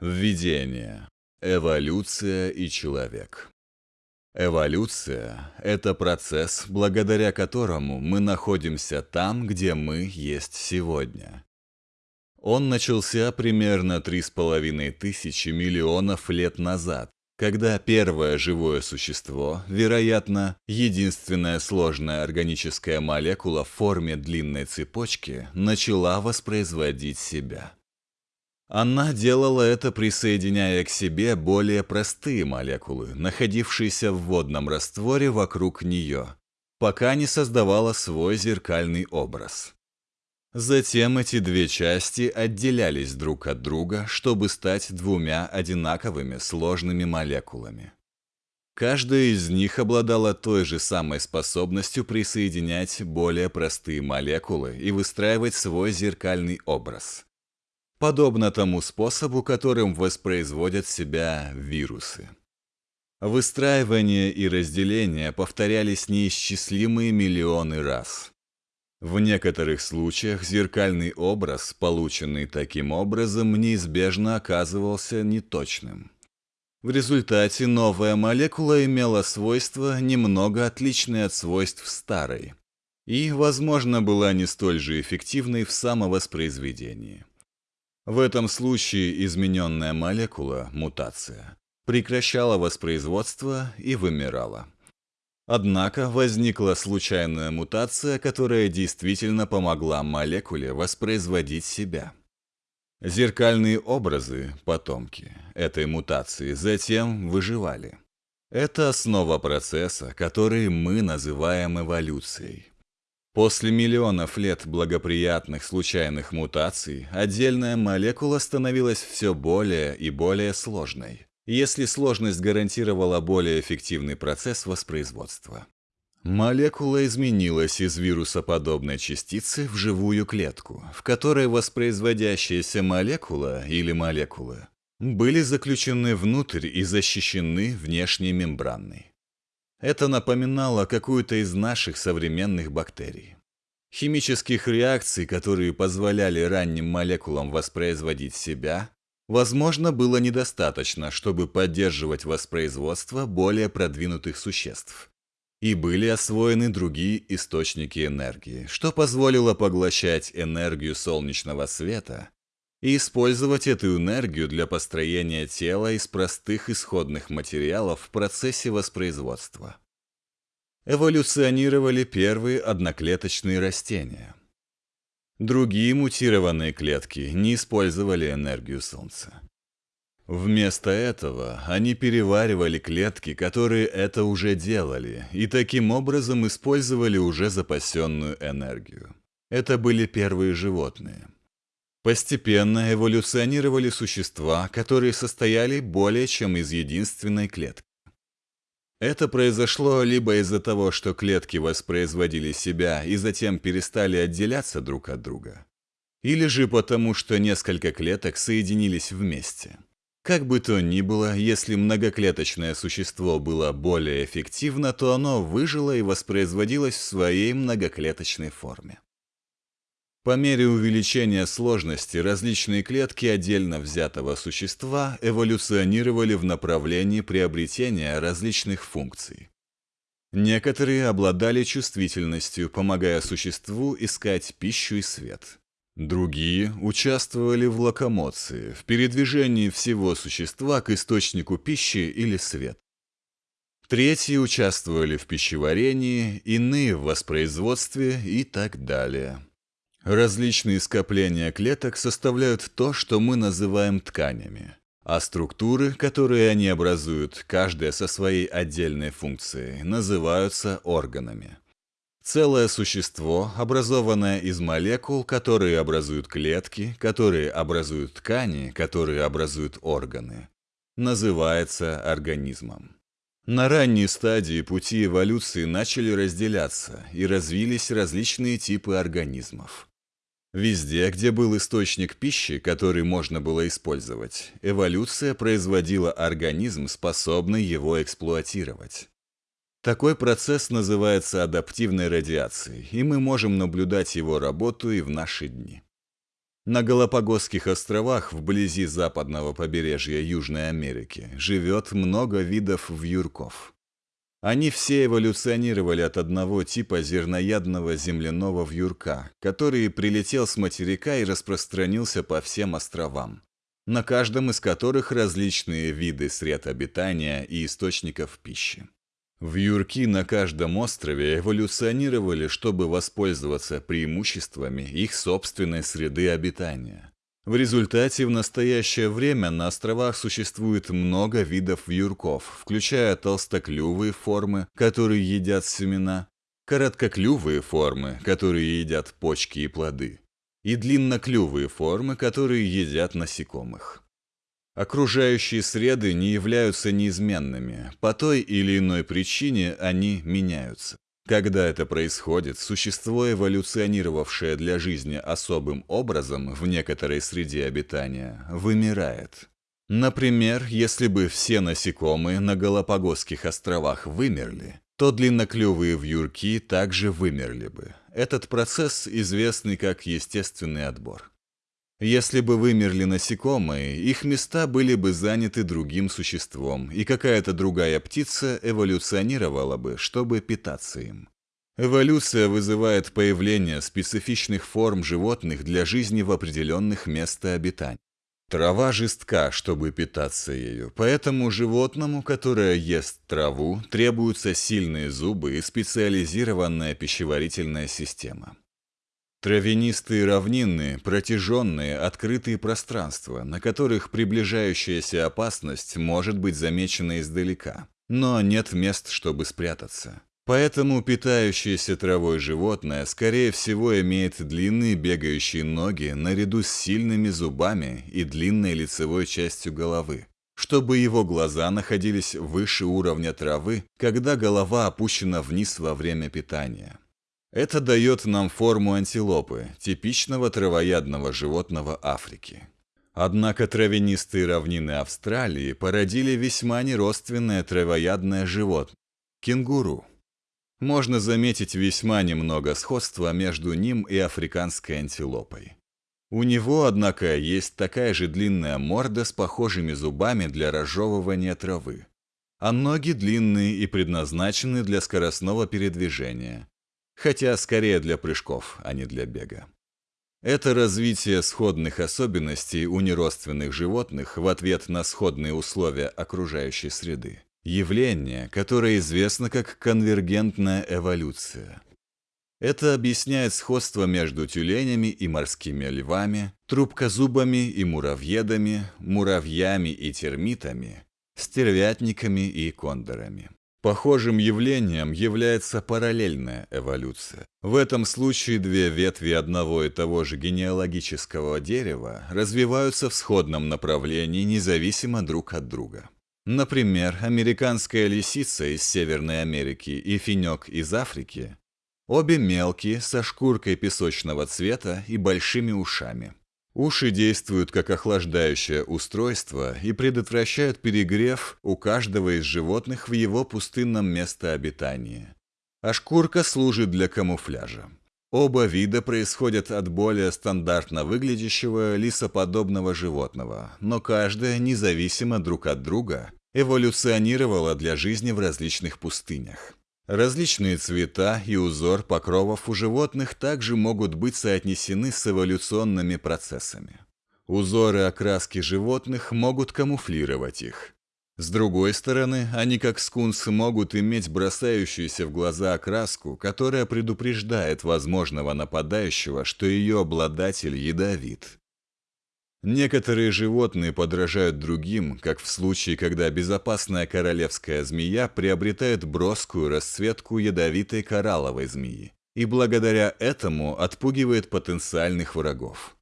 Введение. Эволюция и человек. Эволюция – это процесс, благодаря которому мы находимся там, где мы есть сегодня. Он начался примерно 3,5 тысячи миллионов лет назад, когда первое живое существо, вероятно, единственная сложная органическая молекула в форме длинной цепочки, начала воспроизводить себя. Она делала это, присоединяя к себе более простые молекулы, находившиеся в водном растворе вокруг нее, пока не создавала свой зеркальный образ. Затем эти две части отделялись друг от друга, чтобы стать двумя одинаковыми сложными молекулами. Каждая из них обладала той же самой способностью присоединять более простые молекулы и выстраивать свой зеркальный образ – подобно тому способу, которым воспроизводят себя вирусы. Выстраивание и разделение повторялись неисчислимые миллионы раз. В некоторых случаях зеркальный образ, полученный таким образом, неизбежно оказывался неточным. В результате новая молекула имела свойства, немного отличные от свойств старой, и, возможно, была не столь же эффективной в самовоспроизведении. В этом случае измененная молекула, мутация, прекращала воспроизводство и вымирала. Однако возникла случайная мутация, которая действительно помогла молекуле воспроизводить себя. Зеркальные образы, потомки этой мутации, затем выживали. Это основа процесса, который мы называем эволюцией. После миллионов лет благоприятных случайных мутаций отдельная молекула становилась все более и более сложной, если сложность гарантировала более эффективный процесс воспроизводства. Молекула изменилась из вирусоподобной частицы в живую клетку, в которой воспроизводящаяся молекула или молекулы были заключены внутрь и защищены внешней мембраной. Это напоминало какую-то из наших современных бактерий. Химических реакций, которые позволяли ранним молекулам воспроизводить себя, возможно, было недостаточно, чтобы поддерживать воспроизводство более продвинутых существ. И были освоены другие источники энергии, что позволило поглощать энергию солнечного света и использовать эту энергию для построения тела из простых исходных материалов в процессе воспроизводства. Эволюционировали первые одноклеточные растения. Другие мутированные клетки не использовали энергию Солнца. Вместо этого они переваривали клетки, которые это уже делали, и таким образом использовали уже запасенную энергию. Это были первые животные – Постепенно эволюционировали существа, которые состояли более чем из единственной клетки. Это произошло либо из-за того, что клетки воспроизводили себя и затем перестали отделяться друг от друга, или же потому, что несколько клеток соединились вместе. Как бы то ни было, если многоклеточное существо было более эффективно, то оно выжило и воспроизводилось в своей многоклеточной форме. По мере увеличения сложности различные клетки отдельно взятого существа эволюционировали в направлении приобретения различных функций. Некоторые обладали чувствительностью, помогая существу искать пищу и свет. Другие участвовали в локомоции, в передвижении всего существа к источнику пищи или свет. Третьи участвовали в пищеварении, иные в воспроизводстве и так далее. Различные скопления клеток составляют то, что мы называем тканями, а структуры, которые они образуют, каждая со своей отдельной функцией, называются органами. Целое существо, образованное из молекул, которые образуют клетки, которые образуют ткани, которые образуют органы, называется организмом. На ранней стадии пути эволюции начали разделяться и развились различные типы организмов. Везде, где был источник пищи, который можно было использовать, эволюция производила организм, способный его эксплуатировать. Такой процесс называется адаптивной радиацией, и мы можем наблюдать его работу и в наши дни. На Галапагосских островах вблизи западного побережья Южной Америки живет много видов вьюрков. Они все эволюционировали от одного типа зерноядного земляного вьюрка, который прилетел с материка и распространился по всем островам, на каждом из которых различные виды сред обитания и источников пищи. Вьюрки на каждом острове эволюционировали, чтобы воспользоваться преимуществами их собственной среды обитания. В результате в настоящее время на островах существует много видов вьюрков, включая толстоклювые формы, которые едят семена, короткоклювые формы, которые едят почки и плоды, и длинноклювые формы, которые едят насекомых. Окружающие среды не являются неизменными, по той или иной причине они меняются. Когда это происходит, существо, эволюционировавшее для жизни особым образом в некоторой среде обитания, вымирает. Например, если бы все насекомые на Галапагосских островах вымерли, то длинноклювые вьюрки также вымерли бы. Этот процесс известный как естественный отбор. Если бы вымерли насекомые, их места были бы заняты другим существом, и какая-то другая птица эволюционировала бы, чтобы питаться им. Эволюция вызывает появление специфичных форм животных для жизни в определенных местах обитания. Трава жестка, чтобы питаться ею, поэтому животному, которое ест траву, требуются сильные зубы и специализированная пищеварительная система. Травянистые равнины, протяженные, открытые пространства, на которых приближающаяся опасность может быть замечена издалека, но нет мест, чтобы спрятаться. Поэтому питающееся травой животное, скорее всего, имеет длинные бегающие ноги наряду с сильными зубами и длинной лицевой частью головы, чтобы его глаза находились выше уровня травы, когда голова опущена вниз во время питания. Это дает нам форму антилопы, типичного травоядного животного Африки. Однако травянистые равнины Австралии породили весьма неродственное травоядное животное – кенгуру. Можно заметить весьма немного сходства между ним и африканской антилопой. У него, однако, есть такая же длинная морда с похожими зубами для разжевывания травы. А ноги длинные и предназначены для скоростного передвижения, хотя скорее для прыжков, а не для бега. Это развитие сходных особенностей у неродственных животных в ответ на сходные условия окружающей среды. Явление, которое известно как конвергентная эволюция. Это объясняет сходство между тюленями и морскими львами, трубкозубами и муравьедами, муравьями и термитами, стервятниками и кондорами. Похожим явлением является параллельная эволюция. В этом случае две ветви одного и того же генеалогического дерева развиваются в сходном направлении независимо друг от друга. Например, американская лисица из Северной Америки и финек из Африки – обе мелкие, со шкуркой песочного цвета и большими ушами – Уши действуют как охлаждающее устройство и предотвращают перегрев у каждого из животных в его пустынном местообитании. А шкурка служит для камуфляжа. Оба вида происходят от более стандартно выглядящего лисоподобного животного, но каждая, независимо друг от друга, эволюционировала для жизни в различных пустынях. Различные цвета и узор покровов у животных также могут быть соотнесены с эволюционными процессами. Узоры окраски животных могут камуфлировать их. С другой стороны, они как скунсы могут иметь бросающуюся в глаза окраску, которая предупреждает возможного нападающего, что ее обладатель ядовит. Некоторые животные подражают другим, как в случае, когда безопасная королевская змея приобретает броскую расцветку ядовитой коралловой змеи и благодаря этому отпугивает потенциальных врагов.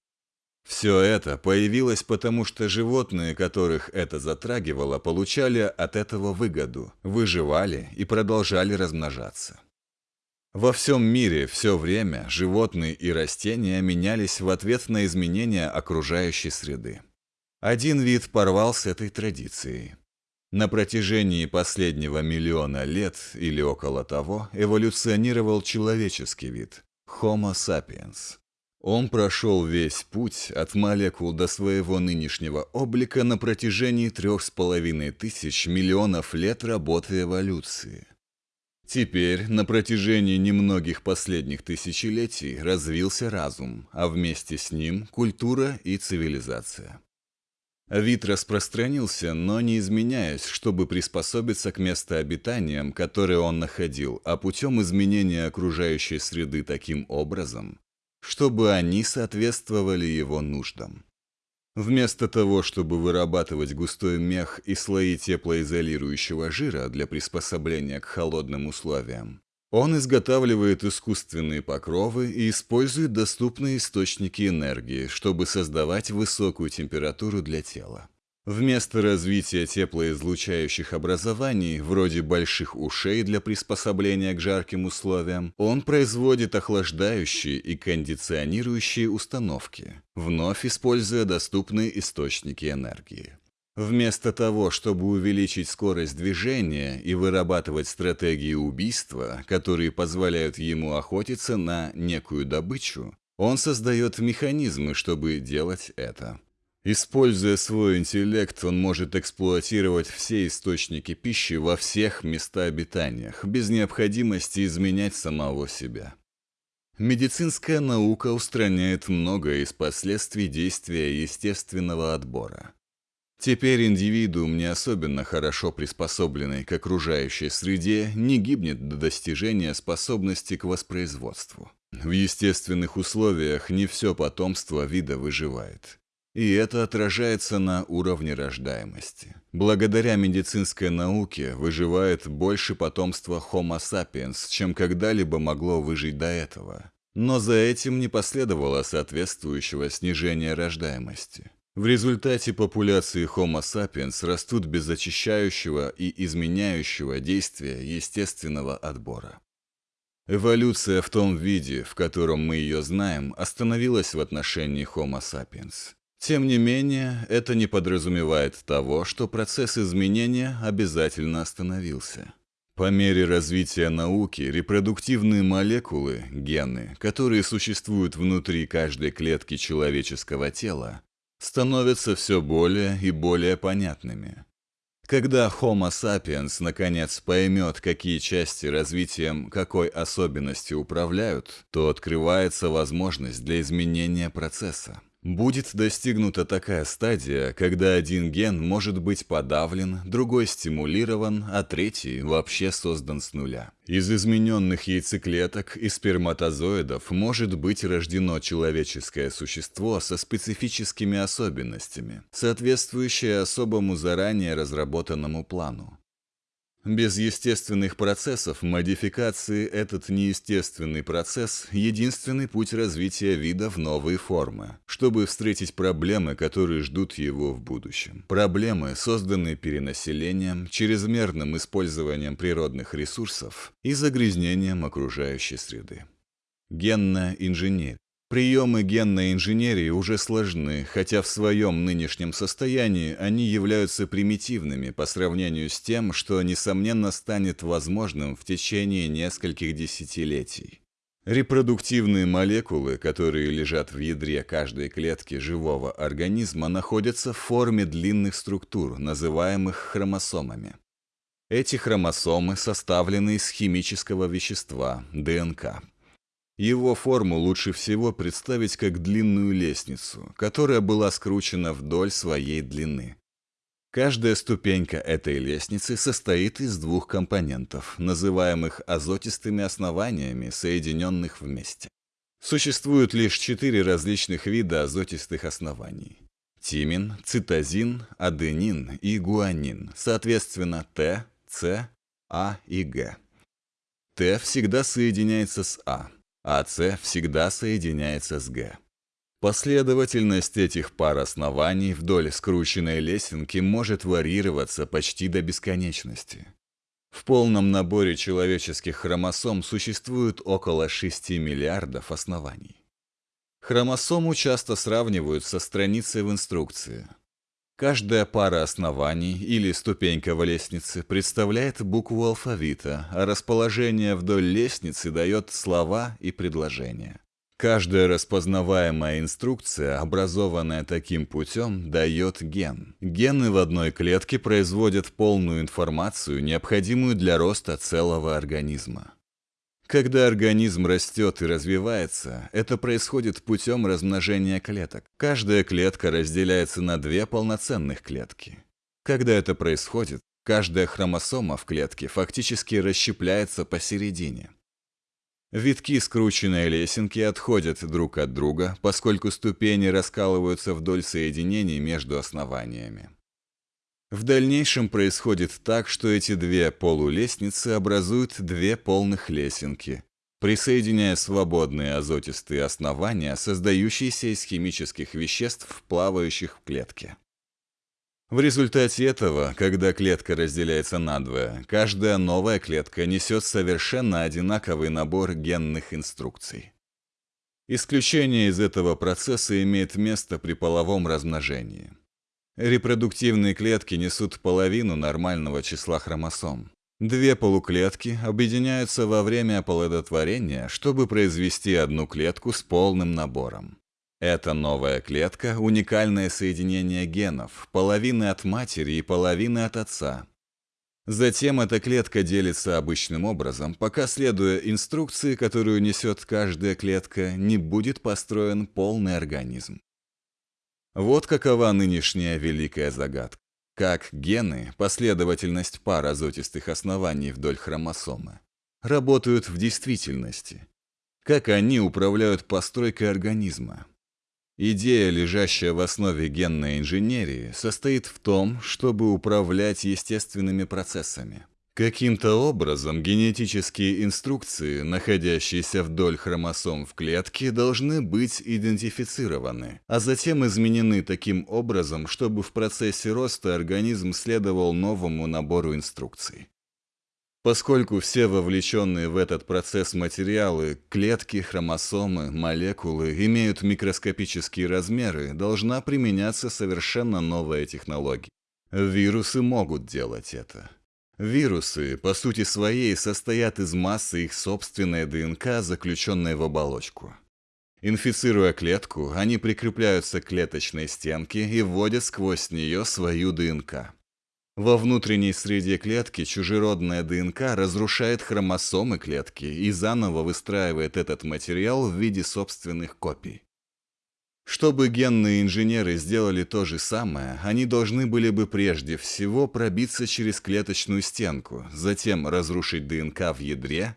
Все это появилось потому, что животные, которых это затрагивало, получали от этого выгоду, выживали и продолжали размножаться. Во всем мире все время животные и растения менялись в ответ на изменения окружающей среды. Один вид порвал с этой традицией. На протяжении последнего миллиона лет или около того эволюционировал человеческий вид – Homo sapiens. Он прошел весь путь от молекул до своего нынешнего облика на протяжении трех с половиной тысяч миллионов лет работы эволюции. Теперь, на протяжении немногих последних тысячелетий, развился разум, а вместе с ним культура и цивилизация. Вид распространился, но не изменяясь, чтобы приспособиться к местообитаниям, которые он находил, а путем изменения окружающей среды таким образом, чтобы они соответствовали его нуждам. Вместо того, чтобы вырабатывать густой мех и слои теплоизолирующего жира для приспособления к холодным условиям, он изготавливает искусственные покровы и использует доступные источники энергии, чтобы создавать высокую температуру для тела. Вместо развития теплоизлучающих образований, вроде больших ушей для приспособления к жарким условиям, он производит охлаждающие и кондиционирующие установки, вновь используя доступные источники энергии. Вместо того, чтобы увеличить скорость движения и вырабатывать стратегии убийства, которые позволяют ему охотиться на некую добычу, он создает механизмы, чтобы делать это. Используя свой интеллект, он может эксплуатировать все источники пищи во всех местообитаниях, без необходимости изменять самого себя. Медицинская наука устраняет многое из последствий действия естественного отбора. Теперь индивидуум, не особенно хорошо приспособленный к окружающей среде, не гибнет до достижения способности к воспроизводству. В естественных условиях не все потомство вида выживает. И это отражается на уровне рождаемости. Благодаря медицинской науке выживает больше потомства Homo sapiens, чем когда-либо могло выжить до этого. Но за этим не последовало соответствующего снижения рождаемости. В результате популяции Homo sapiens растут без очищающего и изменяющего действия естественного отбора. Эволюция в том виде, в котором мы ее знаем, остановилась в отношении Homo sapiens. Тем не менее, это не подразумевает того, что процесс изменения обязательно остановился. По мере развития науки, репродуктивные молекулы, гены, которые существуют внутри каждой клетки человеческого тела, становятся все более и более понятными. Когда Homo sapiens наконец поймет, какие части развитием какой особенности управляют, то открывается возможность для изменения процесса. Будет достигнута такая стадия, когда один ген может быть подавлен, другой стимулирован, а третий вообще создан с нуля. Из измененных яйцеклеток и сперматозоидов может быть рождено человеческое существо со специфическими особенностями, соответствующее особому заранее разработанному плану. Без естественных процессов модификации этот неестественный процесс – единственный путь развития вида в новые формы, чтобы встретить проблемы, которые ждут его в будущем. Проблемы, созданные перенаселением, чрезмерным использованием природных ресурсов и загрязнением окружающей среды. Генная инженерия Приемы генной инженерии уже сложны, хотя в своем нынешнем состоянии они являются примитивными по сравнению с тем, что, несомненно, станет возможным в течение нескольких десятилетий. Репродуктивные молекулы, которые лежат в ядре каждой клетки живого организма, находятся в форме длинных структур, называемых хромосомами. Эти хромосомы составлены из химического вещества – ДНК. Его форму лучше всего представить как длинную лестницу, которая была скручена вдоль своей длины. Каждая ступенька этой лестницы состоит из двух компонентов, называемых азотистыми основаниями, соединенных вместе. Существует лишь четыре различных вида азотистых оснований. Тимин, цитозин, аденин и гуанин, соответственно Т, С, А и Г. Т всегда соединяется с А, а С всегда соединяется с Г. Последовательность этих пар оснований вдоль скрученной лесенки может варьироваться почти до бесконечности. В полном наборе человеческих хромосом существует около 6 миллиардов оснований. Хромосому часто сравнивают со страницей в инструкции. Каждая пара оснований или ступенька в лестнице представляет букву алфавита, а расположение вдоль лестницы дает слова и предложения. Каждая распознаваемая инструкция, образованная таким путем, дает ген. Гены в одной клетке производят полную информацию, необходимую для роста целого организма. Когда организм растет и развивается, это происходит путем размножения клеток. Каждая клетка разделяется на две полноценных клетки. Когда это происходит, каждая хромосома в клетке фактически расщепляется посередине. Витки скрученной лесенки отходят друг от друга, поскольку ступени раскалываются вдоль соединений между основаниями. В дальнейшем происходит так, что эти две полулестницы образуют две полных лесенки, присоединяя свободные азотистые основания, создающиеся из химических веществ, плавающих в клетке. В результате этого, когда клетка разделяется надвое, каждая новая клетка несет совершенно одинаковый набор генных инструкций. Исключение из этого процесса имеет место при половом размножении. Репродуктивные клетки несут половину нормального числа хромосом. Две полуклетки объединяются во время оплодотворения, чтобы произвести одну клетку с полным набором. Эта новая клетка – уникальное соединение генов, половины от матери и половины от отца. Затем эта клетка делится обычным образом, пока, следуя инструкции, которую несет каждая клетка, не будет построен полный организм. Вот какова нынешняя великая загадка. Как гены, последовательность пар азотистых оснований вдоль хромосомы, работают в действительности. Как они управляют постройкой организма. Идея, лежащая в основе генной инженерии, состоит в том, чтобы управлять естественными процессами. Каким-то образом генетические инструкции, находящиеся вдоль хромосом в клетке, должны быть идентифицированы, а затем изменены таким образом, чтобы в процессе роста организм следовал новому набору инструкций. Поскольку все вовлеченные в этот процесс материалы, клетки, хромосомы, молекулы имеют микроскопические размеры, должна применяться совершенно новая технология. Вирусы могут делать это. Вирусы, по сути своей, состоят из массы их собственной ДНК, заключенной в оболочку. Инфицируя клетку, они прикрепляются к клеточной стенке и вводят сквозь нее свою ДНК. Во внутренней среде клетки чужеродная ДНК разрушает хромосомы клетки и заново выстраивает этот материал в виде собственных копий. Чтобы генные инженеры сделали то же самое, они должны были бы прежде всего пробиться через клеточную стенку, затем разрушить ДНК в ядре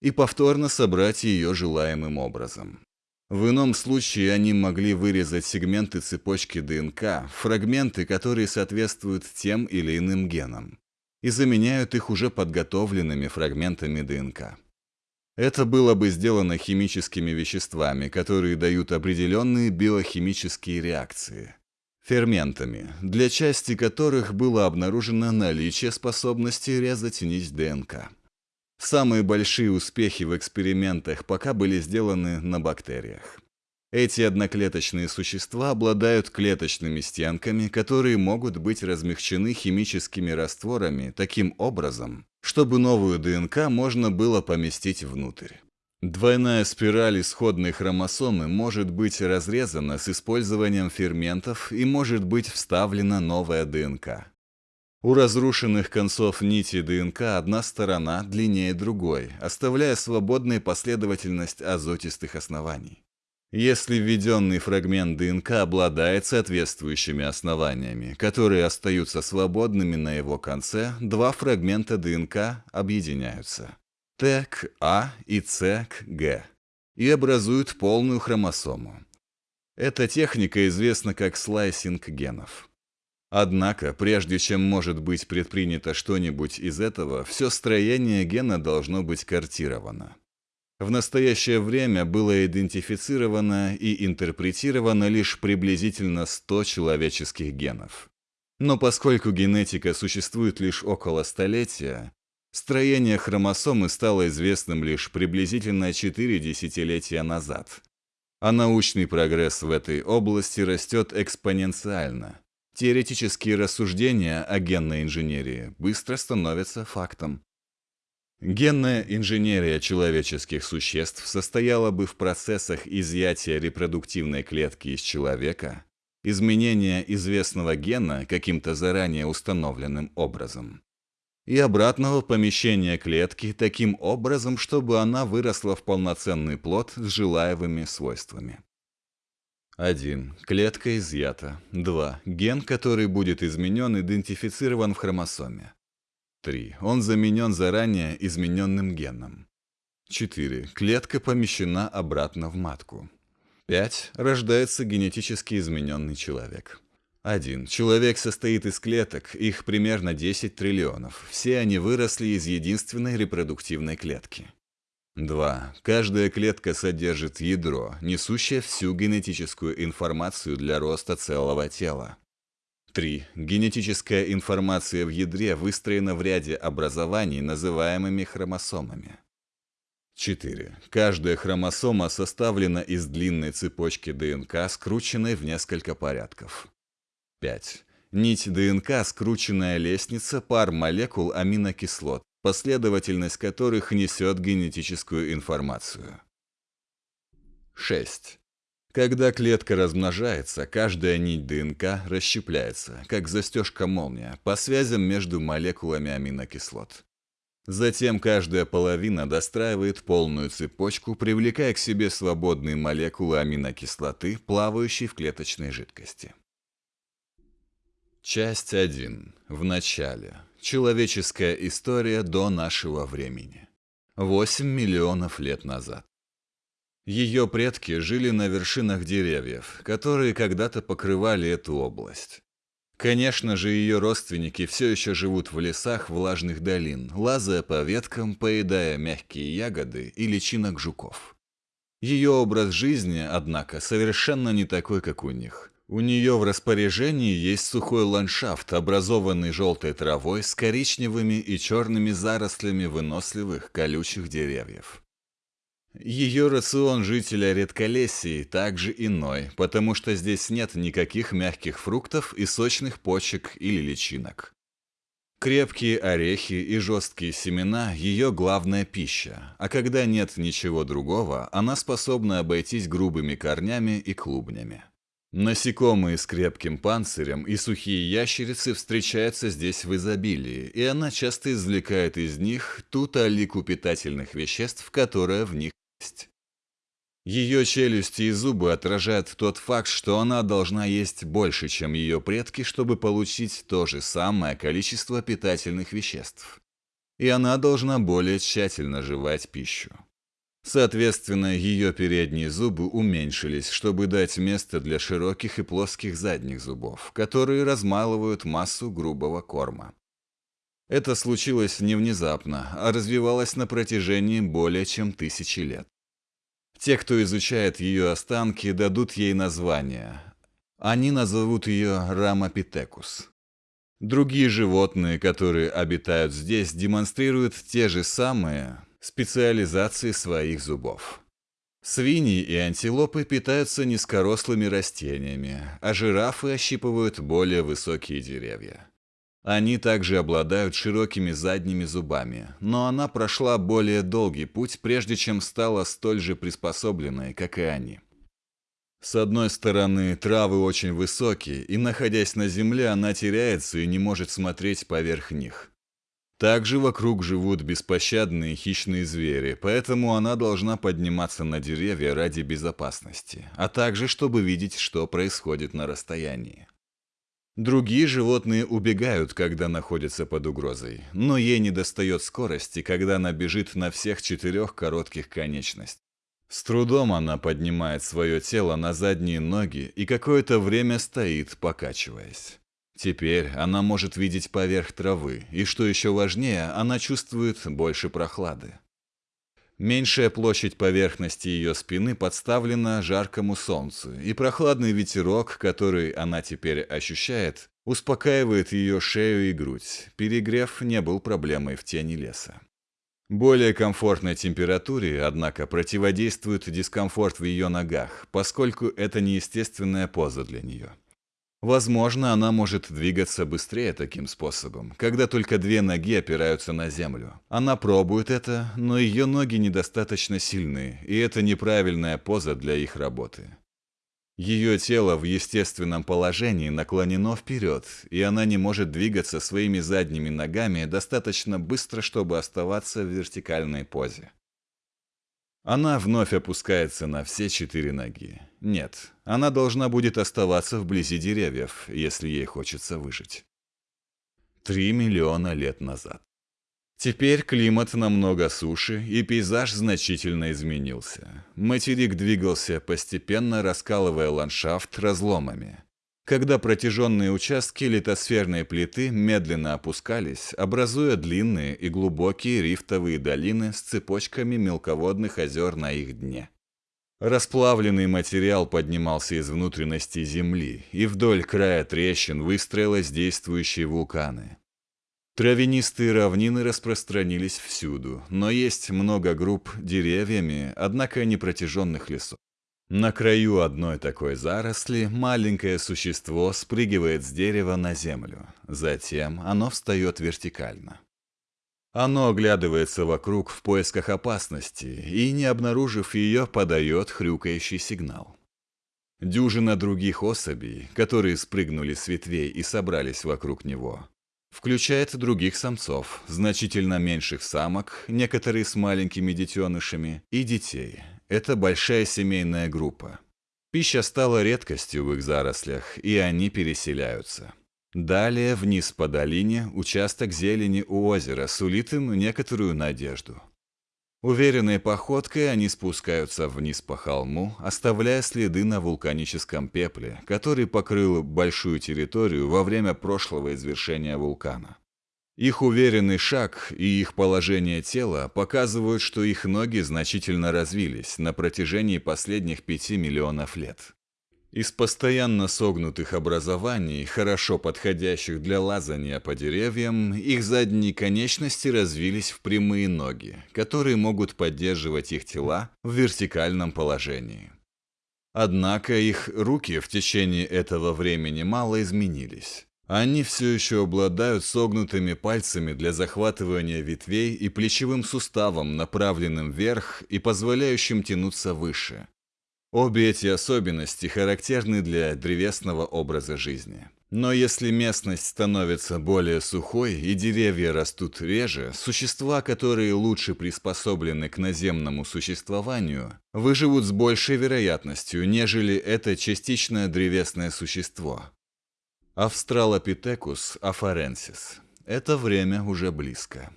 и повторно собрать ее желаемым образом. В ином случае они могли вырезать сегменты цепочки ДНК, фрагменты, которые соответствуют тем или иным генам, и заменяют их уже подготовленными фрагментами ДНК. Это было бы сделано химическими веществами, которые дают определенные биохимические реакции. Ферментами, для части которых было обнаружено наличие способности резать нить ДНК. Самые большие успехи в экспериментах пока были сделаны на бактериях. Эти одноклеточные существа обладают клеточными стенками, которые могут быть размягчены химическими растворами таким образом, чтобы новую ДНК можно было поместить внутрь. Двойная спираль исходной хромосомы может быть разрезана с использованием ферментов и может быть вставлена новая ДНК. У разрушенных концов нити ДНК одна сторона длиннее другой, оставляя свободной последовательность азотистых оснований. Если введенный фрагмент ДНК обладает соответствующими основаниями, которые остаются свободными на его конце, два фрагмента ДНК объединяются. Т к А и С к Г и образуют полную хромосому. Эта техника известна как слайсинг генов. Однако, прежде чем может быть предпринято что-нибудь из этого, все строение гена должно быть картировано. В настоящее время было идентифицировано и интерпретировано лишь приблизительно 100 человеческих генов. Но поскольку генетика существует лишь около столетия, строение хромосомы стало известным лишь приблизительно 4 десятилетия назад. А научный прогресс в этой области растет экспоненциально – Теоретические рассуждения о генной инженерии быстро становятся фактом. Генная инженерия человеческих существ состояла бы в процессах изъятия репродуктивной клетки из человека, изменения известного гена каким-то заранее установленным образом, и обратного помещения клетки таким образом, чтобы она выросла в полноценный плод с желаемыми свойствами. 1. Клетка изъята. 2. Ген, который будет изменен, идентифицирован в хромосоме. 3. Он заменен заранее измененным геном. 4. Клетка помещена обратно в матку. 5. Рождается генетически измененный человек. 1. Человек состоит из клеток, их примерно 10 триллионов. Все они выросли из единственной репродуктивной клетки. 2. Каждая клетка содержит ядро, несущее всю генетическую информацию для роста целого тела. 3. Генетическая информация в ядре выстроена в ряде образований, называемыми хромосомами. 4. Каждая хромосома составлена из длинной цепочки ДНК, скрученной в несколько порядков. 5. Нить ДНК – скрученная лестница пар молекул аминокислот, последовательность которых несет генетическую информацию. 6. Когда клетка размножается, каждая нить ДНК расщепляется, как застежка-молния, по связям между молекулами аминокислот. Затем каждая половина достраивает полную цепочку, привлекая к себе свободные молекулы аминокислоты, плавающие в клеточной жидкости. Часть 1. В начале. Человеческая история до нашего времени. 8 миллионов лет назад. Ее предки жили на вершинах деревьев, которые когда-то покрывали эту область. Конечно же, ее родственники все еще живут в лесах влажных долин, лазая по веткам, поедая мягкие ягоды и личинок жуков. Ее образ жизни, однако, совершенно не такой, как у них – у нее в распоряжении есть сухой ландшафт, образованный желтой травой с коричневыми и черными зарослями выносливых колючих деревьев. Ее рацион жителя редколесии также иной, потому что здесь нет никаких мягких фруктов и сочных почек или личинок. Крепкие орехи и жесткие семена – ее главная пища, а когда нет ничего другого, она способна обойтись грубыми корнями и клубнями. Насекомые с крепким панцирем и сухие ящерицы встречаются здесь в изобилии, и она часто извлекает из них ту талику питательных веществ, которая в них есть. Ее челюсти и зубы отражают тот факт, что она должна есть больше, чем ее предки, чтобы получить то же самое количество питательных веществ. И она должна более тщательно жевать пищу. Соответственно, ее передние зубы уменьшились, чтобы дать место для широких и плоских задних зубов, которые размалывают массу грубого корма. Это случилось не внезапно, а развивалось на протяжении более чем тысячи лет. Те, кто изучает ее останки, дадут ей название. Они назовут ее Рамапитекус. Другие животные, которые обитают здесь, демонстрируют те же самые, специализации своих зубов. Свиньи и антилопы питаются низкорослыми растениями, а жирафы ощипывают более высокие деревья. Они также обладают широкими задними зубами, но она прошла более долгий путь, прежде чем стала столь же приспособленной, как и они. С одной стороны, травы очень высокие, и находясь на земле, она теряется и не может смотреть поверх них. Также вокруг живут беспощадные хищные звери, поэтому она должна подниматься на деревья ради безопасности, а также чтобы видеть, что происходит на расстоянии. Другие животные убегают, когда находятся под угрозой, но ей не достает скорости, когда она бежит на всех четырех коротких конечностях. С трудом она поднимает свое тело на задние ноги и какое-то время стоит, покачиваясь. Теперь она может видеть поверх травы, и что еще важнее, она чувствует больше прохлады. Меньшая площадь поверхности ее спины подставлена жаркому солнцу, и прохладный ветерок, который она теперь ощущает, успокаивает ее шею и грудь. Перегрев не был проблемой в тени леса. Более комфортной температуре, однако, противодействует дискомфорт в ее ногах, поскольку это неестественная поза для нее. Возможно, она может двигаться быстрее таким способом, когда только две ноги опираются на землю. Она пробует это, но ее ноги недостаточно сильны, и это неправильная поза для их работы. Ее тело в естественном положении наклонено вперед, и она не может двигаться своими задними ногами достаточно быстро, чтобы оставаться в вертикальной позе. Она вновь опускается на все четыре ноги. Нет, она должна будет оставаться вблизи деревьев, если ей хочется выжить. Три миллиона лет назад. Теперь климат намного суше, и пейзаж значительно изменился. Материк двигался, постепенно раскалывая ландшафт разломами. Когда протяженные участки литосферной плиты медленно опускались, образуя длинные и глубокие рифтовые долины с цепочками мелководных озер на их дне. Расплавленный материал поднимался из внутренности Земли, и вдоль края трещин выстроились действующие вулканы. Травянистые равнины распространились всюду, но есть много групп деревьями, однако не протяженных лесов. На краю одной такой заросли маленькое существо спрыгивает с дерева на землю. Затем оно встает вертикально. Оно оглядывается вокруг в поисках опасности и, не обнаружив ее, подает хрюкающий сигнал. Дюжина других особей, которые спрыгнули с ветвей и собрались вокруг него, включает других самцов, значительно меньших самок, некоторые с маленькими детенышами, и детей – это большая семейная группа. Пища стала редкостью в их зарослях, и они переселяются. Далее, вниз по долине, участок зелени у озера сулит им некоторую надежду. Уверенной походкой они спускаются вниз по холму, оставляя следы на вулканическом пепле, который покрыл большую территорию во время прошлого извершения вулкана. Их уверенный шаг и их положение тела показывают, что их ноги значительно развились на протяжении последних пяти миллионов лет. Из постоянно согнутых образований, хорошо подходящих для лазания по деревьям, их задние конечности развились в прямые ноги, которые могут поддерживать их тела в вертикальном положении. Однако их руки в течение этого времени мало изменились. Они все еще обладают согнутыми пальцами для захватывания ветвей и плечевым суставом, направленным вверх и позволяющим тянуться выше. Обе эти особенности характерны для древесного образа жизни. Но если местность становится более сухой и деревья растут реже, существа, которые лучше приспособлены к наземному существованию, выживут с большей вероятностью, нежели это частично древесное существо. Австралопитекус афаренсис. Это время уже близко.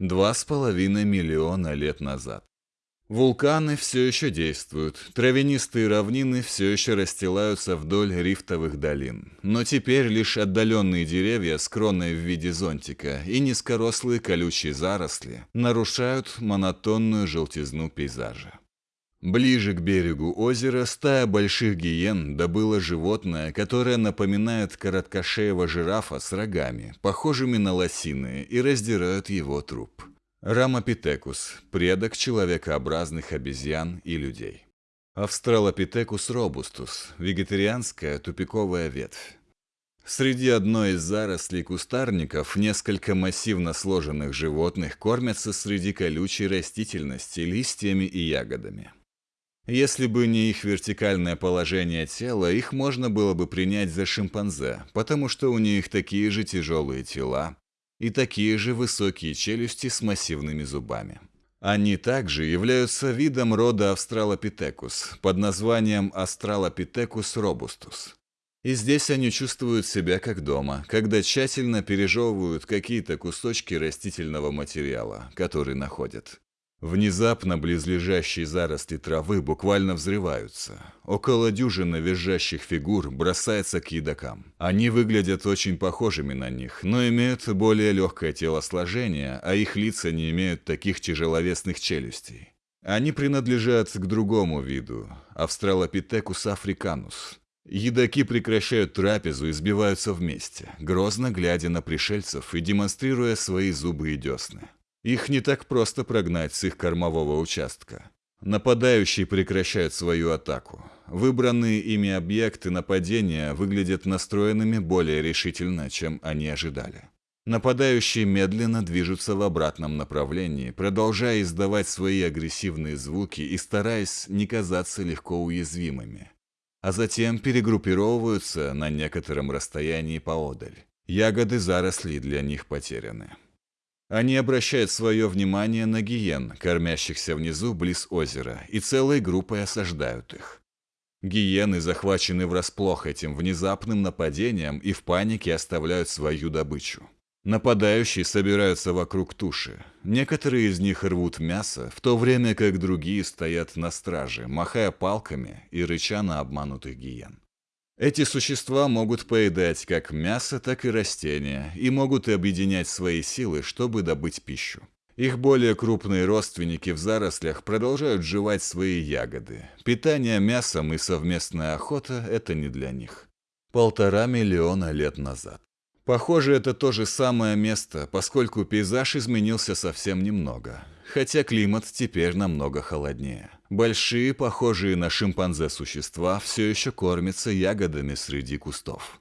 Два с половиной миллиона лет назад. Вулканы все еще действуют, травянистые равнины все еще расстилаются вдоль рифтовых долин. Но теперь лишь отдаленные деревья с кроной в виде зонтика и низкорослые колючие заросли нарушают монотонную желтизну пейзажа. Ближе к берегу озера стая больших гиен добыла животное, которое напоминает короткошеего жирафа с рогами, похожими на лосиные, и раздирают его труп. Рамопитекус – предок человекообразных обезьян и людей. Австралопитекус робустус – вегетарианская тупиковая ветвь. Среди одной из зарослей кустарников несколько массивно сложенных животных кормятся среди колючей растительности листьями и ягодами. Если бы не их вертикальное положение тела, их можно было бы принять за шимпанзе, потому что у них такие же тяжелые тела и такие же высокие челюсти с массивными зубами. Они также являются видом рода Австралопитекус под названием Австралопитекус робустус. И здесь они чувствуют себя как дома, когда тщательно пережевывают какие-то кусочки растительного материала, который находят. Внезапно близлежащие заросли травы буквально взрываются. Около дюжины визжащих фигур бросается к едокам. Они выглядят очень похожими на них, но имеют более легкое телосложение, а их лица не имеют таких тяжеловесных челюстей. Они принадлежат к другому виду – Австралопитекус африканус. Едоки прекращают трапезу и сбиваются вместе, грозно глядя на пришельцев и демонстрируя свои зубы и десны. Их не так просто прогнать с их кормового участка. Нападающие прекращают свою атаку. выбранные ими объекты нападения выглядят настроенными более решительно, чем они ожидали. Нападающие медленно движутся в обратном направлении, продолжая издавать свои агрессивные звуки и стараясь не казаться легко уязвимыми. А затем перегруппировываются на некотором расстоянии поодаль. Ягоды заросли для них потеряны. Они обращают свое внимание на гиен, кормящихся внизу близ озера, и целой группой осаждают их. Гиены захвачены врасплох этим внезапным нападением и в панике оставляют свою добычу. Нападающие собираются вокруг туши. Некоторые из них рвут мясо, в то время как другие стоят на страже, махая палками и рыча на обманутых гиен. Эти существа могут поедать как мясо, так и растения, и могут объединять свои силы, чтобы добыть пищу. Их более крупные родственники в зарослях продолжают жевать свои ягоды. Питание мясом и совместная охота – это не для них. Полтора миллиона лет назад. Похоже, это то же самое место, поскольку пейзаж изменился совсем немного. Хотя климат теперь намного холоднее. Большие, похожие на шимпанзе существа, все еще кормятся ягодами среди кустов.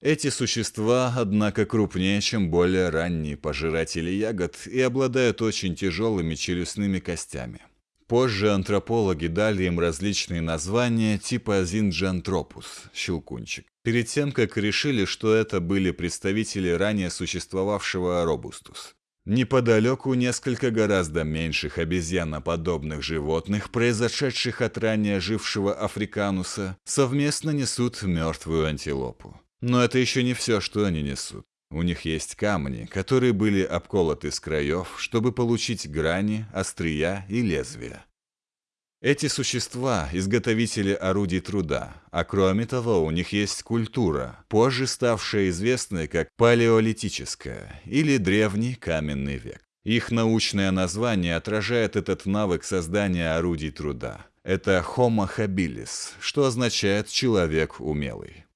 Эти существа, однако, крупнее, чем более ранние пожиратели ягод и обладают очень тяжелыми челюстными костями. Позже антропологи дали им различные названия типа зинджантропус – щелкунчик, перед тем, как решили, что это были представители ранее существовавшего робустус. Неподалеку несколько гораздо меньших обезьяноподобных животных, произошедших от ранее жившего африкануса, совместно несут мертвую антилопу. Но это еще не все, что они несут. У них есть камни, которые были обколоты с краев, чтобы получить грани, острия и лезвия. Эти существа – изготовители орудий труда, а кроме того у них есть культура, позже ставшая известной как палеолитическая или древний каменный век. Их научное название отражает этот навык создания орудий труда. Это Homo habilis, что означает «человек умелый».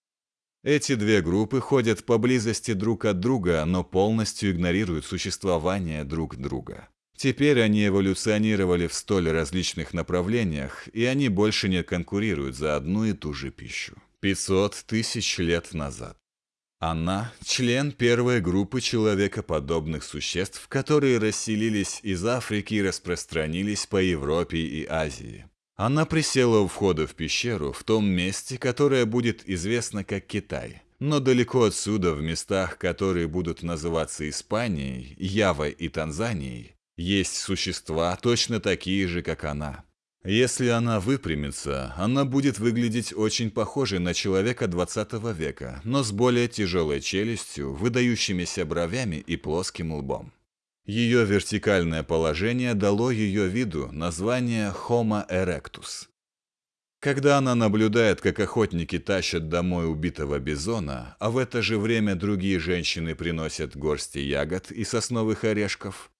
Эти две группы ходят поблизости друг от друга, но полностью игнорируют существование друг друга. Теперь они эволюционировали в столь различных направлениях, и они больше не конкурируют за одну и ту же пищу. 500 тысяч лет назад. Она – член первой группы человекоподобных существ, которые расселились из Африки и распространились по Европе и Азии. Она присела у входа в пещеру в том месте, которое будет известно как Китай. Но далеко отсюда, в местах, которые будут называться Испанией, Явой и Танзанией, есть существа точно такие же, как она. Если она выпрямится, она будет выглядеть очень похожей на человека 20 века, но с более тяжелой челюстью, выдающимися бровями и плоским лбом. Ее вертикальное положение дало ее виду название Homo erectus. Когда она наблюдает, как охотники тащат домой убитого бизона, а в это же время другие женщины приносят горсти ягод и сосновых орешков,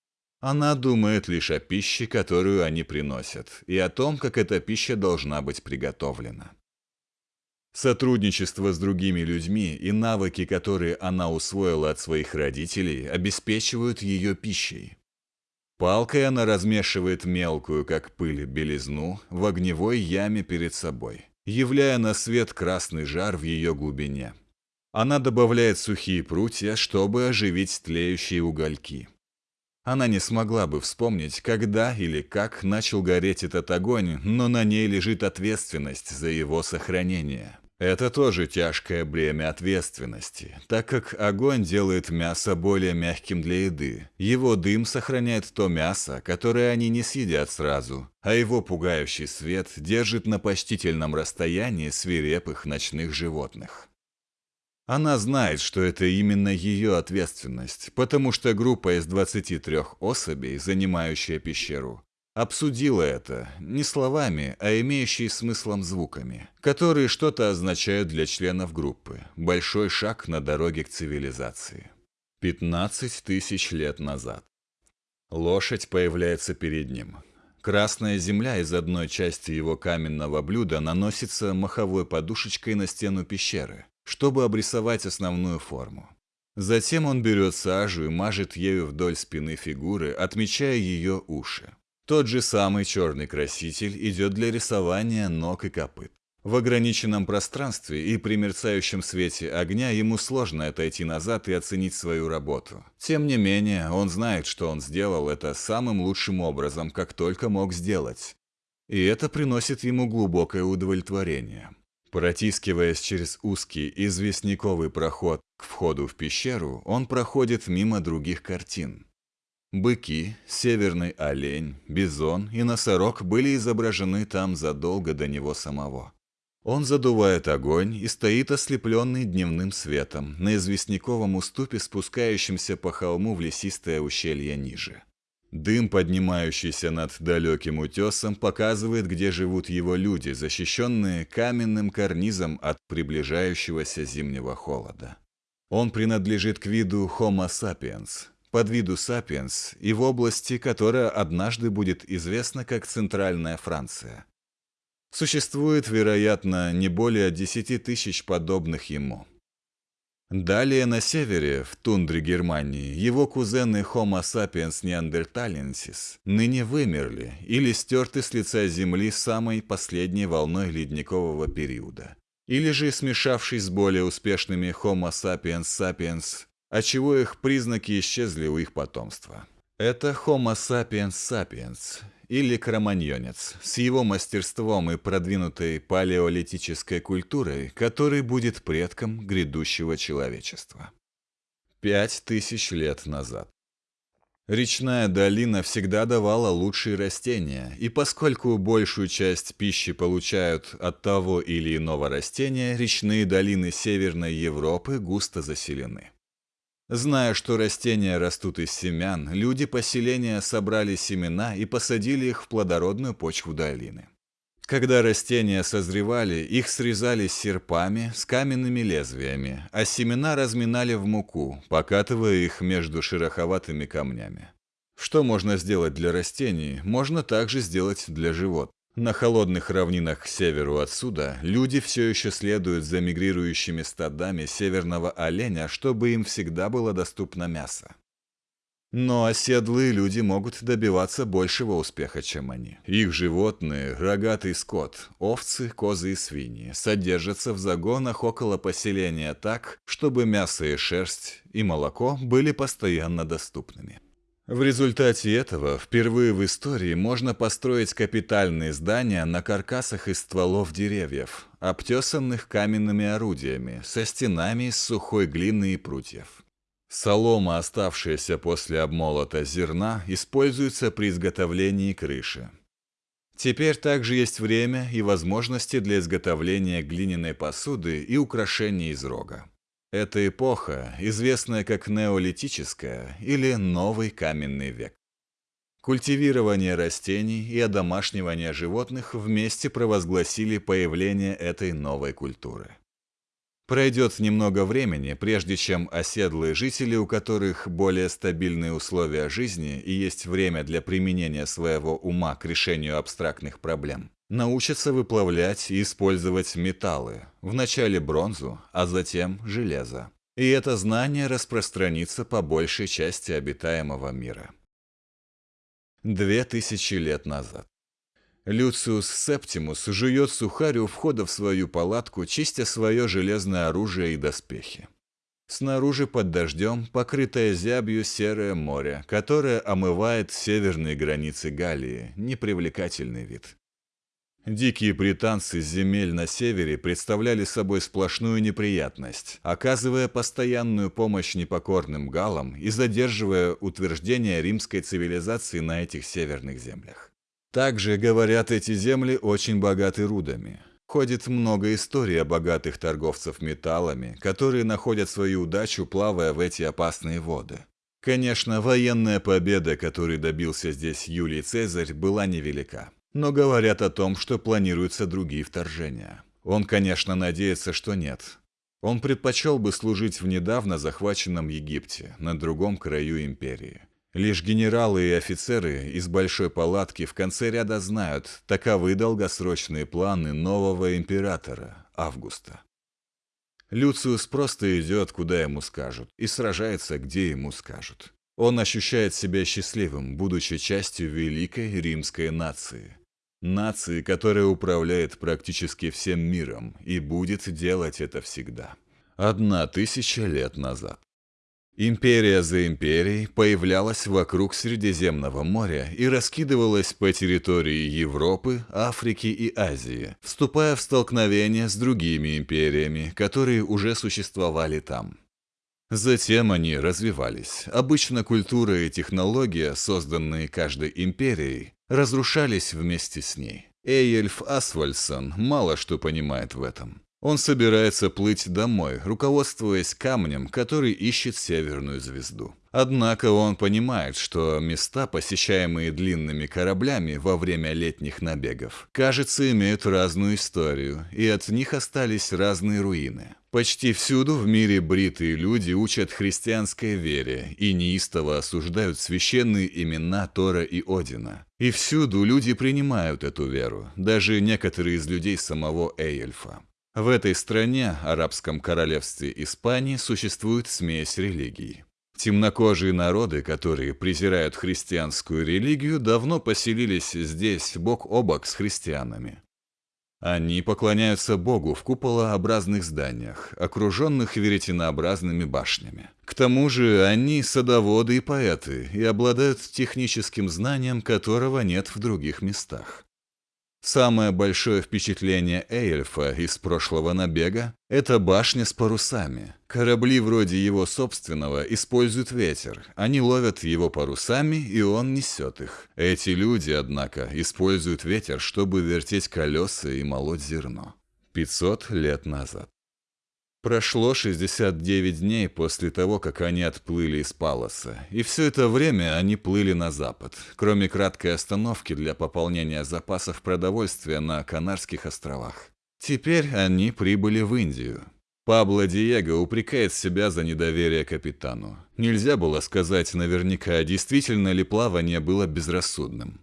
она думает лишь о пище, которую они приносят, и о том, как эта пища должна быть приготовлена. Сотрудничество с другими людьми и навыки, которые она усвоила от своих родителей, обеспечивают ее пищей. Палкой она размешивает мелкую, как пыль, белизну в огневой яме перед собой, являя на свет красный жар в ее глубине. Она добавляет сухие прутья, чтобы оживить тлеющие угольки. Она не смогла бы вспомнить, когда или как начал гореть этот огонь, но на ней лежит ответственность за его сохранение. Это тоже тяжкое бремя ответственности, так как огонь делает мясо более мягким для еды. Его дым сохраняет то мясо, которое они не съедят сразу, а его пугающий свет держит на почтительном расстоянии свирепых ночных животных. Она знает, что это именно ее ответственность, потому что группа из 23 особей, занимающая пещеру, Обсудила это не словами, а имеющие смыслом звуками, которые что-то означают для членов группы. Большой шаг на дороге к цивилизации. 15 тысяч лет назад. Лошадь появляется перед ним. Красная земля из одной части его каменного блюда наносится маховой подушечкой на стену пещеры, чтобы обрисовать основную форму. Затем он берет сажу и мажет ею вдоль спины фигуры, отмечая ее уши. Тот же самый черный краситель идет для рисования ног и копыт. В ограниченном пространстве и при мерцающем свете огня ему сложно отойти назад и оценить свою работу. Тем не менее, он знает, что он сделал это самым лучшим образом, как только мог сделать. И это приносит ему глубокое удовлетворение. Протискиваясь через узкий известняковый проход к входу в пещеру, он проходит мимо других картин. Быки, северный олень, бизон и носорог были изображены там задолго до него самого. Он задувает огонь и стоит ослепленный дневным светом на известняковом уступе, спускающемся по холму в лесистое ущелье ниже. Дым, поднимающийся над далеким утесом, показывает, где живут его люди, защищенные каменным карнизом от приближающегося зимнего холода. Он принадлежит к виду Homo sapiens, подвиду sapiens и в области, которая однажды будет известна как Центральная Франция. Существует, вероятно, не более 10 тысяч подобных ему – Далее на севере, в тундре Германии, его кузены Homo sapiens neanderthalensis ныне вымерли или стерты с лица Земли самой последней волной ледникового периода. Или же смешавшись с более успешными Homo sapiens sapiens, отчего их признаки исчезли у их потомства. Это Homo sapiens sapiens, или кроманьонец, с его мастерством и продвинутой палеолитической культурой, который будет предком грядущего человечества. Пять тысяч лет назад. Речная долина всегда давала лучшие растения, и поскольку большую часть пищи получают от того или иного растения, речные долины Северной Европы густо заселены. Зная, что растения растут из семян, люди поселения собрали семена и посадили их в плодородную почву долины. Когда растения созревали, их срезали серпами с каменными лезвиями, а семена разминали в муку, покатывая их между шероховатыми камнями. Что можно сделать для растений, можно также сделать для животных. На холодных равнинах к северу отсюда люди все еще следуют за мигрирующими стадами северного оленя, чтобы им всегда было доступно мясо. Но оседлые люди могут добиваться большего успеха, чем они. Их животные, рогатый скот, овцы, козы и свиньи, содержатся в загонах около поселения так, чтобы мясо и шерсть и молоко были постоянно доступными. В результате этого впервые в истории можно построить капитальные здания на каркасах из стволов деревьев, обтесанных каменными орудиями, со стенами из сухой глины и прутьев. Солома, оставшаяся после обмолота зерна, используется при изготовлении крыши. Теперь также есть время и возможности для изготовления глиняной посуды и украшений из рога. Эта эпоха, известная как неолитическая или новый каменный век. Культивирование растений и одомашнивание животных вместе провозгласили появление этой новой культуры. Пройдет немного времени, прежде чем оседлые жители, у которых более стабильные условия жизни и есть время для применения своего ума к решению абстрактных проблем, научатся выплавлять и использовать металлы, вначале бронзу, а затем железо. И это знание распространится по большей части обитаемого мира. Две тысячи лет назад. Люциус Септимус жует сухарь у входа в свою палатку, чистя свое железное оружие и доспехи. Снаружи под дождем покрытое зябью серое море, которое омывает северные границы Галлии, непривлекательный вид. Дикие британцы с земель на севере представляли собой сплошную неприятность, оказывая постоянную помощь непокорным галам и задерживая утверждение римской цивилизации на этих северных землях. Также, говорят, эти земли очень богаты рудами. Ходит много историй о богатых торговцев металлами, которые находят свою удачу, плавая в эти опасные воды. Конечно, военная победа, которой добился здесь Юлий Цезарь, была невелика но говорят о том, что планируются другие вторжения. Он, конечно, надеется, что нет. Он предпочел бы служить в недавно захваченном Египте, на другом краю империи. Лишь генералы и офицеры из большой палатки в конце ряда знают, таковы долгосрочные планы нового императора, Августа. Люциус просто идет, куда ему скажут, и сражается, где ему скажут. Он ощущает себя счастливым, будучи частью великой римской нации – Нации, которая управляет практически всем миром и будет делать это всегда. Одна тысяча лет назад. Империя за империей появлялась вокруг Средиземного моря и раскидывалась по территории Европы, Африки и Азии, вступая в столкновение с другими империями, которые уже существовали там. Затем они развивались. Обычно культура и технология, созданные каждой империей, разрушались вместе с ней. Эйельф Асвальсон мало что понимает в этом. Он собирается плыть домой, руководствуясь камнем, который ищет северную звезду. Однако он понимает, что места, посещаемые длинными кораблями во время летних набегов, кажется, имеют разную историю, и от них остались разные руины. Почти всюду в мире бритые люди учат христианской вере и неистово осуждают священные имена Тора и Одина. И всюду люди принимают эту веру, даже некоторые из людей самого Эйельфа. В этой стране, арабском королевстве Испании, существует смесь религий. Темнокожие народы, которые презирают христианскую религию, давно поселились здесь бок о бок с христианами. Они поклоняются Богу в куполообразных зданиях, окруженных веретенообразными башнями. К тому же они садоводы и поэты и обладают техническим знанием, которого нет в других местах. Самое большое впечатление Эйельфа из прошлого набега – это башня с парусами. Корабли вроде его собственного используют ветер. Они ловят его парусами, и он несет их. Эти люди, однако, используют ветер, чтобы вертеть колеса и молоть зерно. 500 лет назад. Прошло 69 дней после того, как они отплыли из Палоса, и все это время они плыли на запад, кроме краткой остановки для пополнения запасов продовольствия на Канарских островах. Теперь они прибыли в Индию. Пабло Диего упрекает себя за недоверие капитану. Нельзя было сказать наверняка, действительно ли плавание было безрассудным.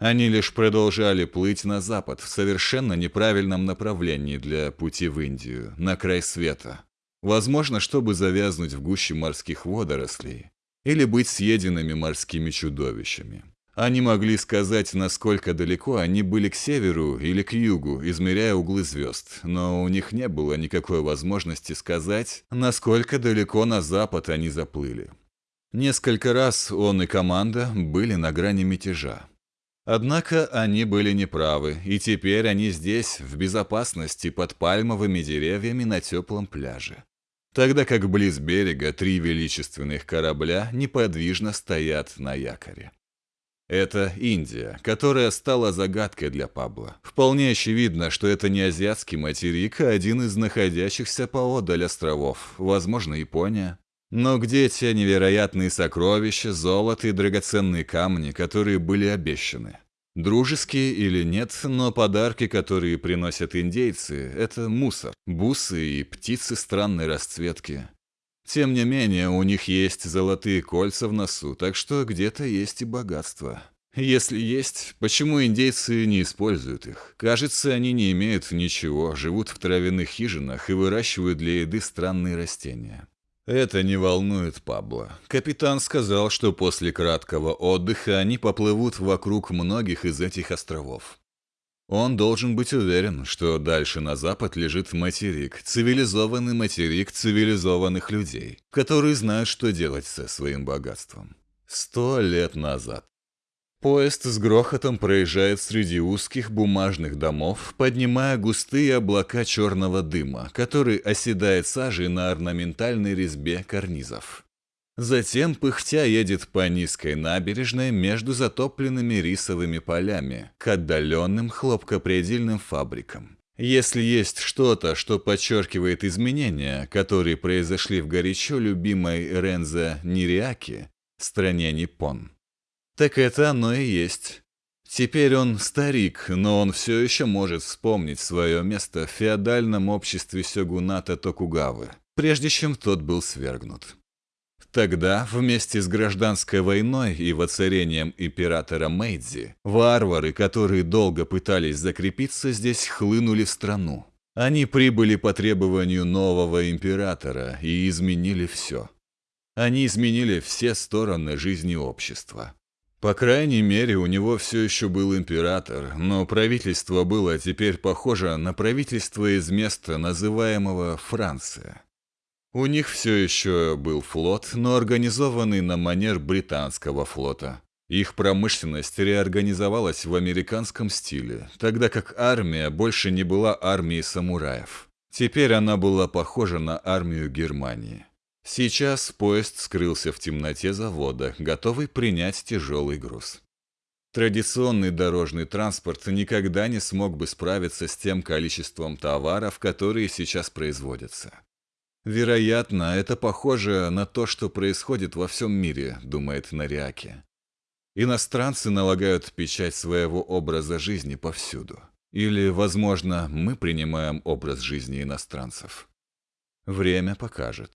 Они лишь продолжали плыть на запад в совершенно неправильном направлении для пути в Индию, на край света. Возможно, чтобы завязнуть в гуще морских водорослей или быть съеденными морскими чудовищами. Они могли сказать, насколько далеко они были к северу или к югу, измеряя углы звезд, но у них не было никакой возможности сказать, насколько далеко на запад они заплыли. Несколько раз он и команда были на грани мятежа. Однако они были неправы, и теперь они здесь, в безопасности, под пальмовыми деревьями на теплом пляже. Тогда как близ берега три величественных корабля неподвижно стоят на якоре. Это Индия, которая стала загадкой для Пабло. Вполне очевидно, что это не азиатский материк, а один из находящихся поодаль островов, возможно, Япония. Но где те невероятные сокровища, золото и драгоценные камни, которые были обещаны? Дружеские или нет, но подарки, которые приносят индейцы, это мусор, бусы и птицы странной расцветки. Тем не менее, у них есть золотые кольца в носу, так что где-то есть и богатство. Если есть, почему индейцы не используют их? Кажется, они не имеют ничего, живут в травяных хижинах и выращивают для еды странные растения. Это не волнует Пабло. Капитан сказал, что после краткого отдыха они поплывут вокруг многих из этих островов. Он должен быть уверен, что дальше на запад лежит материк, цивилизованный материк цивилизованных людей, которые знают, что делать со своим богатством. Сто лет назад. Поезд с грохотом проезжает среди узких бумажных домов, поднимая густые облака черного дыма, который оседает сажей на орнаментальной резьбе карнизов. Затем пыхтя едет по низкой набережной между затопленными рисовыми полями к отдаленным хлопкопредельным фабрикам. Если есть что-то, что подчеркивает изменения, которые произошли в горячо любимой Рензо Нириаки, стране Ниппон, так это оно и есть. Теперь он старик, но он все еще может вспомнить свое место в феодальном обществе сёгуната Токугавы, прежде чем тот был свергнут. Тогда, вместе с гражданской войной и воцарением императора Мэйдзи, варвары, которые долго пытались закрепиться здесь, хлынули в страну. Они прибыли по требованию нового императора и изменили все. Они изменили все стороны жизни общества. По крайней мере, у него все еще был император, но правительство было теперь похоже на правительство из места, называемого Франция. У них все еще был флот, но организованный на манер британского флота. Их промышленность реорганизовалась в американском стиле, тогда как армия больше не была армией самураев. Теперь она была похожа на армию Германии. Сейчас поезд скрылся в темноте завода, готовый принять тяжелый груз. Традиционный дорожный транспорт никогда не смог бы справиться с тем количеством товаров, которые сейчас производятся. Вероятно, это похоже на то, что происходит во всем мире, думает Нариаки. Иностранцы налагают печать своего образа жизни повсюду. Или, возможно, мы принимаем образ жизни иностранцев. Время покажет.